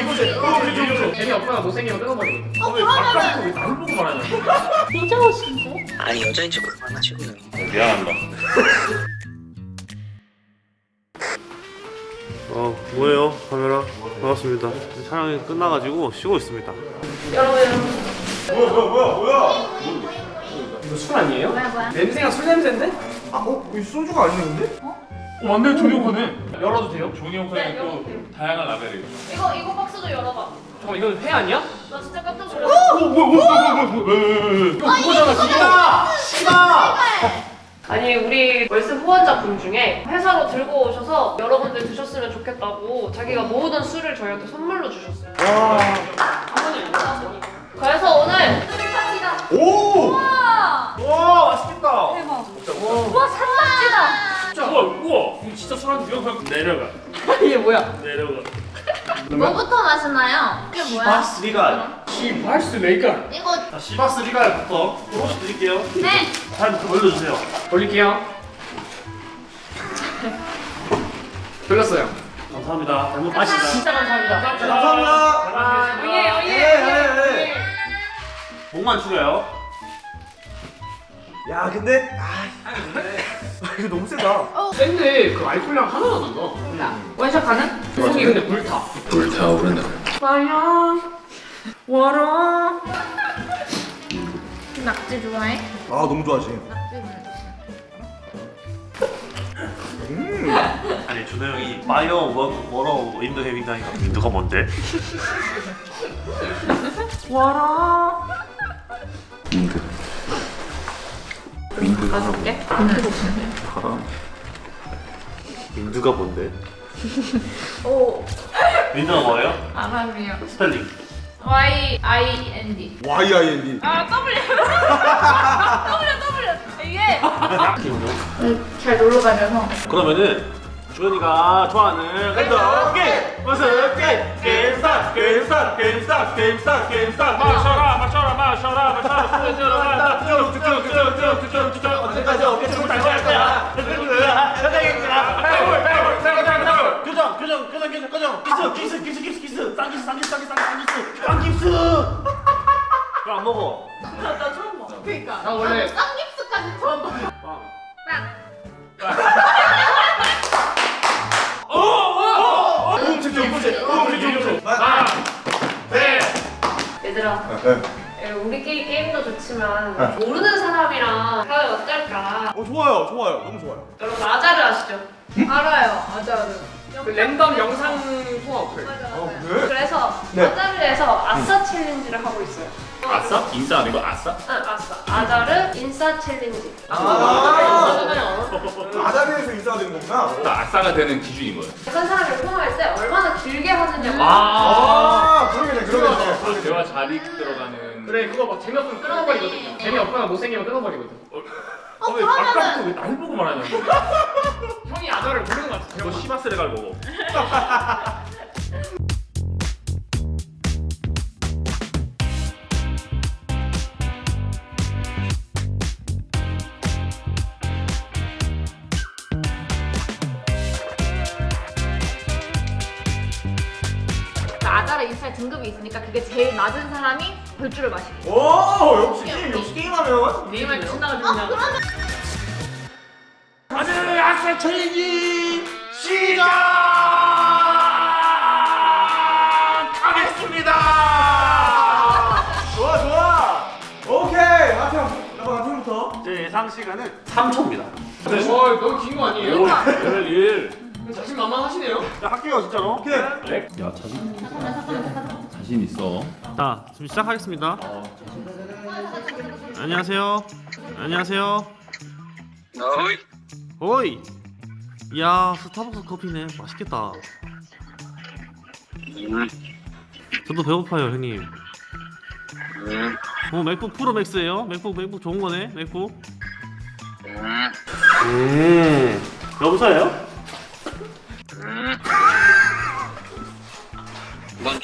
이거지. 재미없거나 못생기면 끊어버리거든. 어, 왜 바깥으로 왜 나를 보고 말하냐. 여자 옷인데? 아니 여자인지 그만하시고요. 미안합니다. 어 뭐예요 카메라 반갑습니다 촬영이 끝나가지고 쉬고 있습니다 이거 술 아니에요? 뭐야 뭐야? 냄새가 술 냄새인데? 아, 어? 이거 소주가 아니었는데? 어, 완전 종이호크네. 열어도 돼요? 종이호크에 또 다양한 라벨이 이거 이거 박스도 열어봐. 잠깐 이건 회 아니야? 나 진짜 깜짝 놀랐어. 어, 뭐야, 뭐야, 뭐야, 뭐야, 뭐야. 이거 그거잖아, 그거. 씨발! 아니 우리 월스 후원자분 중에 회사로 들고 오셔서 여러분들 드셨으면 좋겠다고 자기가 모으던 술을 저희한테 선물로 주셨어요. 그래서 오늘 오! 우와 와, 맛있겠다. 대박. 우와 산낙지다. 우와 우와 이거 진짜 술한테 이거 그냥 내려가 이게 뭐야? 내려가 뭐부터 마시나요? 이게 뭐야? 시바스 리갈 이 발스 메이커. 이거 자 시바스 리갈부터 조금씩 드릴게요 네. 잘 올려주세요 돌릴게요. 돌렸어요. 감사합니다 잘못 마시다 진짜 감사합니다. 감사합니다. 오예 예, 오예. 예, 예. 목만 축여요 야, 근데 아, 이거 너무 세다. 센데 그 알코올량 하나도 안 나. 원샷 가능? 속이 근데 불타. 불타오르는. 와요. 와라. 낙지 좋아해? 아, 너무 좋아하지. 낙지 아니 준호 형이 워- 워러 윈드 해빙다니까 윈드가 뭔데? 와라. wind. 가져올게. wind가 뭔데? 오. wind가 뭐예요? 바람이요. 스펠링 Y I N D. Y-I-N-D. 아 W. W W. 이게 잘 놀러 다녀서. 그러면은 주현이가 좋아하는 랜덤 게임 무슨 게임? 게임스타 게임스타 게임스타 게임스타 게임스타 마셔라 마셔라 마셔라 마셔라 술 들어간다 쭉쭉쭉쭉쭉쭉쭉 언제까지 어깨춤을 다시 할 거야? 교정 교정 교정 교정 교정 키스 키스 키스 키스 키스 쌍키스 쌍키스 쌍키스 쌍키스 쌍키스 그거 안 먹어. 나 처음 봐. 그니까. 나 원래- 쌍키스까지 처음 봐. 빵 네. 예, 우리끼리 게임도 좋지만 모르는 사람이랑 하면 어떨까? 어, 좋아요, 좋아요. 너무 좋아요. 여러분 아자르 아시죠? 알아요. 아자르. 그 랜덤 영상 통화 어플. 맞아 어, 맞아. 그래? 그래서 네. 아자르에서 아싸 challenge를 하고 있어요. 아싸? 인싸 아니고 아싸? 응 아싸. 아자르 인싸 challenge. 아. 아. 아자르에서 인싸가 되는 거구나. 아싸가 되는 기준인 거예요 다른 사람을 통화할 때 얼마나 길게 하느냐고. 아, 그러겠네, 그러겠네. 대화 자리 들어가는 그래 그거 막 재미없으면 끊어버리거든요. 재미없거나 못생기면 끊어버리거든. 어왜 바깥으로 그러면은 왜 나를 보고 말하냐. 형이 아저를 모르는 것 같아. 너 시바스 레갈 먹어 인스타에 등급이 있으니까 그게 제일 낮은 사람이 벌주를 마시고. 오, 역시 게임, 역시 게임하면. 게임을 신나가 어. 그러면 아싸 challenge 시작하겠습니다 좋아, 좋아. 오케이. 마태형, 나가 마태형부터. 제 예상 시간은 3초입니다 어 너무 긴거 아니에요? 열 일. 자신 만만하시네요. 자 할게요 진짜로. 오케이. 야 자신. 자신 있어. 자 지금 시작하겠습니다. 안녕하세요. 안녕하세요. 어이. 오이. 이야 스타벅스 커피네. 맛있겠다. 음, 저도 배고파요 형님. 음, 어 맥북 프로 맥스예요? 맥북 맥북 좋은 거네 맥북. 음, 음. 여보세요?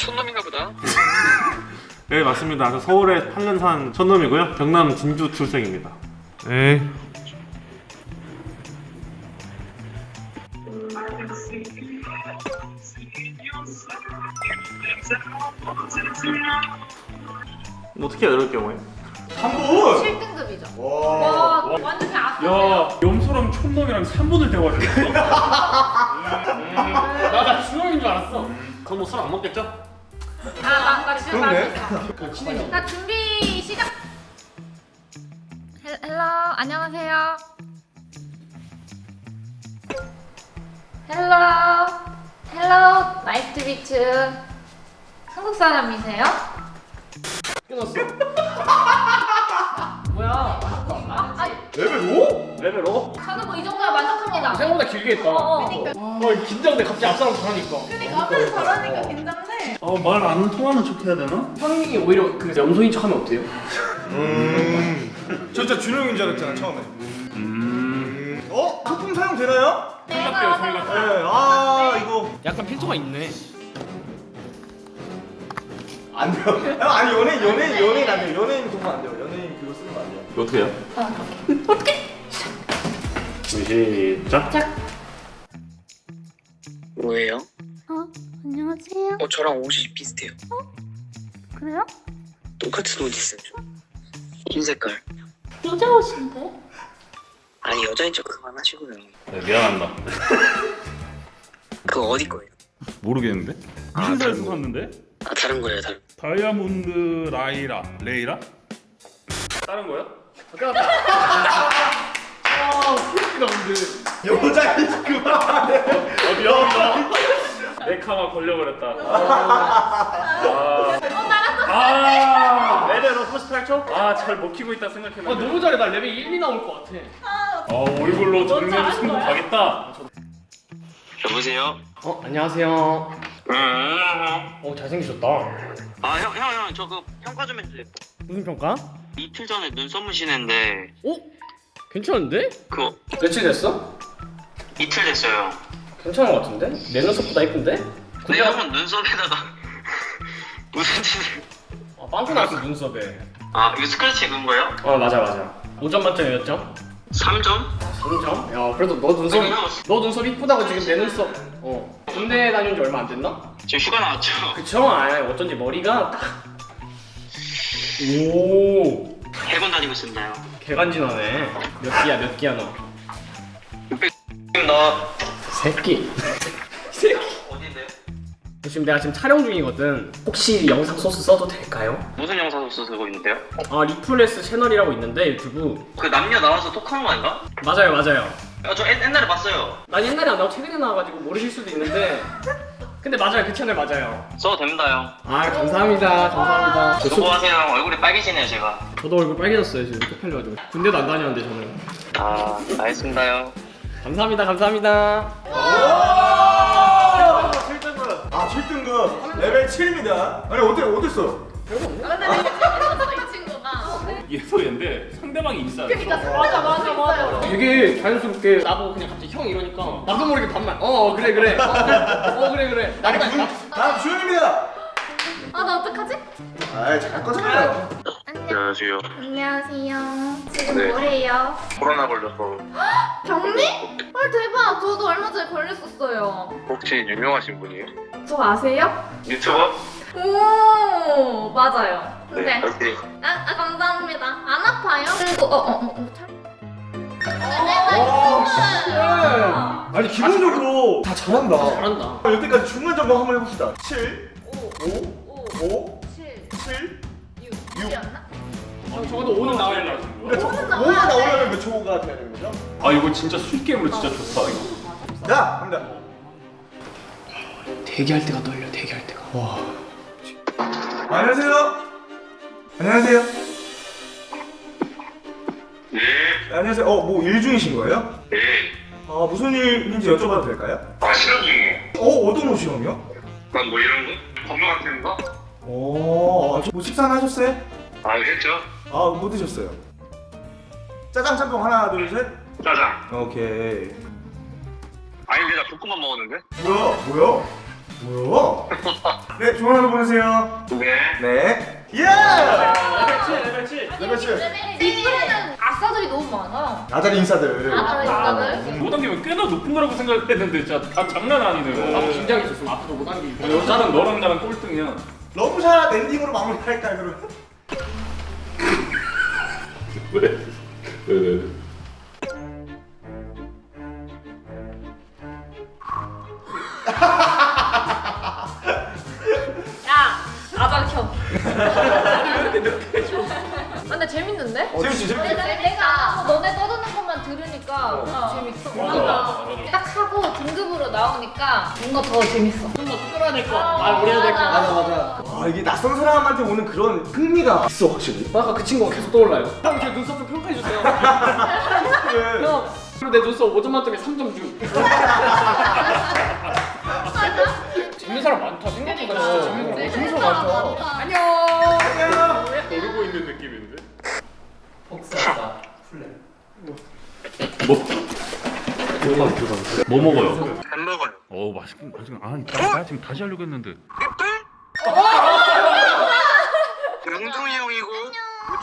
촌놈인가 보다. 네 맞습니다 저 서울의 한른산 천놈이고요 경남 진주 출생입니다 네 어떻게 해요 이럴 경우에? 한 분. 7등급이죠. 와. 와, 완전. 야 염소랑 촌놈이랑 3분을 대화했어 나나 준영인 줄 알았어. 그럼 뭐 술 안 먹겠죠? 아, 나. 나 준비 시작. hel- hello 안녕하세요. hello hello nice to meet. 한국 사람이세요? 끊었어. 뭐야? 레벨 5? 레벨 5? 저는 뭐 이 정도면 만족합니다. 생각보다 길게 했다. 어, 어, 긴장돼. 갑자기 앞사람 잘하니까. 그러니까 앞에서 저러니까 긴장돼. 어 말 안 통하는 척 해야 되나? 형이 오히려 그 염소인 척 하면 어때요? 음. 저 진짜 준영인 줄 알았잖아 처음에. 음. 어? 소품 사용 되나요? 생각해요 네. 저희가 아 이거 약간 필터가 있네. 안 돼요. 아, 아니 연예인 연예인 연예인 안 돼요. 연예인 도움 안 돼요. 연예인 그거 쓰는 거 안 돼요. 이거 어떻게 해요? 어떻게? 시작 뭐예요? 어, 안녕하세요. 어 저랑 옷이 비슷해요. 그래요? 똑같은 옷 있어요. 흰 색깔. 여자 옷인데? 아니 여자인 척 그만하시고요. 네, 미안합니다 그거 어디 거예요? 모르겠는데? 아, 무슨 거. 샀는데? 아 다른 거예요 다른. 거. 다이아몬드 라이라 레이라? 다른 거야? 여자인 그만해. 어 미안합니다 내 카마 걸려버렸다 아, 아, 레벨 5 플러스 8초? 아잘 먹히고 있다 생각했는데 아 너무 잘해. 나 레벨 1, 2 나올 것 같아. 아 얼굴로 정면에 승부 가겠다 여보세요. 어 안녕하세요. 음. 어 잘생기셨다. 아 형 형 형 저 그 평가 좀 해주세요. 무슨 평가? 이틀 전에 눈썹 문신했는데 어? 괜찮은데? 그거 며칠 됐어? 이틀 됐어요. 괜찮은 것 같은데? 내 눈썹보다 이쁜데? 근데 형은 눈썹에다가 무슨 짓을? 아 빵꾸 났어 눈썹에. 아 이거 스크래치 그은 거예요? 어 맞아 맞아. 5점 만점에 몇 점? 3점? 3점? 야 그래도 너 눈썹 너 눈썹 이쁘다고 지금 내 눈썹 어 군대 다녀온 지 얼마 안 됐나? 지금 휴가 나왔죠? 그쵸? 아 어쩐지 머리가 딱 오. 해군 다니고 있습니다. 개간지나네. 몇 기야 몇 기야 너? 나 새끼. 새끼. 어딘데요? 지금 내가 지금 촬영 중이거든. 혹시 영상 소스 써도 될까요? 무슨 영상 소스 쓰고 있는데요? 아 리플러스 채널이라고 있는데 유튜브. 그 남녀 나와서 톡하는 거 아닌가? 맞아요 맞아요. 아, 저 옛, 옛날에 봤어요. 난 옛날에 안 나오고 최근에 나와가지고 모르실 수도 있는데. 근데 맞아요 그 채널 맞아요. 써도 됩니다 형. 아 감사합니다 감사합니다. 저 수고하세요 형. 얼굴이 빨개지네요 제가. 저도 얼굴 빨개졌어요 지금 쪽팔려가지고 군대도 안 다녔는데 저는. 아 알겠습니다 형. 감사합니다 감사합니다. 아 7등급. 아 7등급. 레벨 7입니다. 아니 어때 어땠어? 이 친구가. 예소인데 상대방이 인싸 그러니까 맞아 맞아 맞아. 되게 자연스럽게 나보고 그냥 갑자기 형 이러니까 나도 모르게 반말 어 그래 그래 어 그래, 어, 그래 나도 군 다음 주현입니다. 아 나 어떡하지? 아이 잘 거잖아요. 안녕하세요. 안녕하세요. 지금 네. 뭐해요? 코로나 걸려서. 경미? 헐 대박! 저도 얼마 전에 걸렸었어요. 혹시 유명하신 분이에요? 저 아세요? 유튜버? 오 맞아요. 네. 네. 아, 아, 감사합니다. 안 아파요? 그리고 어, 어, 어. 아, 아니 기본적으로 다 잘한다. 다 잘한다. 여태까지 중간 점검 한번 해봅시다. 7, 5, 5, 5, 7, 7, 6, 6. 6. 저, 저도 오늘 나와야 그러니까 돼. 그러니까 5가 나오려면 몇 초가 돼야 되는 거죠? 아 이거 진짜 술게임으로 진짜 좋다 이거. 자! 갑니다. 대기할 때가 떨려 대기할 때가. 와. 안녕하세요. 안녕하세요. 네. 안녕하세요. 어, 뭐 일 중이신 거예요? 네. 아, 무슨 일인지 여쭤봐도 될까요? 아, 실험 중이에요. 어, 어떤 옷 실험이요? 난 뭐 이런 거? 건물 같은 거? 오, 아, 뭐 식사는 하셨어요? 아, 했죠. 아, 뭐 드셨어요? 짜장 짬뽕 하나, 둘, 셋. 짜장. 오케이. 아니 근데 나 볶음밥 먹었는데? 뭐야? 뭐야? 뭐야? 네, 좋은 하루 보내세요. 네. 네. 예! 레벨 7 레벨 7. 리플에는 아싸들이 너무 많아. 아싸 인싸들. 못 당기면 꽤나 높은 거라고 생각했는데 진짜 다 장난 아니네요 나도 긴장했었어 앞으로 못 당기고 여자는 너랑 나랑 꼴등이야 러브샷 엔딩으로 마무리할까요, 그러면? 왜? 왜 왜? 야 아작형. 근데 재밌는데? 재밌지 재밌지. 내가, 내가 너네 떠드는 것만 들으니까 재밌어. 맞아. 딱 하고 등급으로 나오니까 뭔가 더 재밌어. 좀더 끌어야 될 거. 아 우리 해야 될 거. 맞아 맞아. 아 이게 낯선 사람한테 오는 그런 흥미가 있어 확실히. 아까 그 친구가 계속 떠올라요. 형, 제 눈썹 좀 평가해 주세요. 형, 그리고 내 눈썹 5점 만점에 3점 주. 재밌는 사람 많다. 생각보다 진짜 재밌는 사람. 재밌는 사람 많다. 안녕. 모르고 있는 느낌인데? 복사다 플레. 뭐 먹어요? 안 먹어요. 어 맛있군 맛있군 아나 지금 다시 하려고 했는데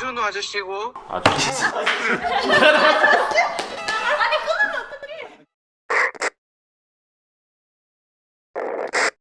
준호 아저씨고. 아저씨